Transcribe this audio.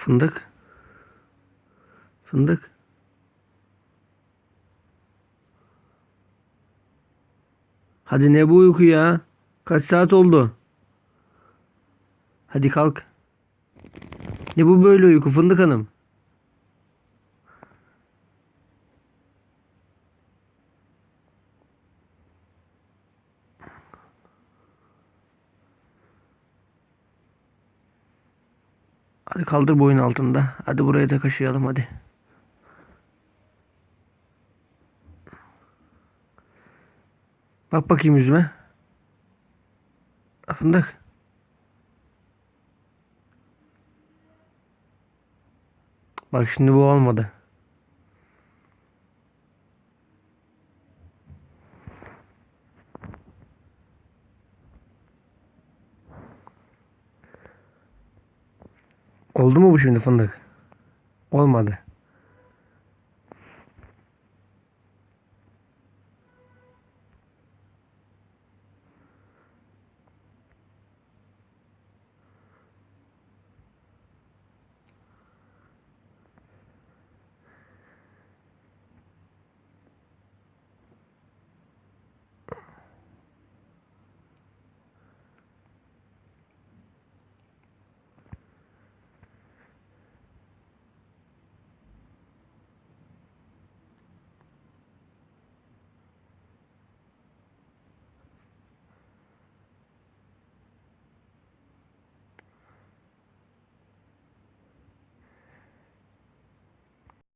Fındık. Fındık. Hadi ne bu uyku ya? Kaç saat oldu? Hadi kalk. Ne bu böyle uyku Fındık Hanım? Hadi kaldır boyun altında. Hadi buraya da kaşıyalım hadi. Bak bakayım yüzüme. Fındık. Bak şimdi bu olmadı. Oldu mu bu şimdi fındık? Olmadı.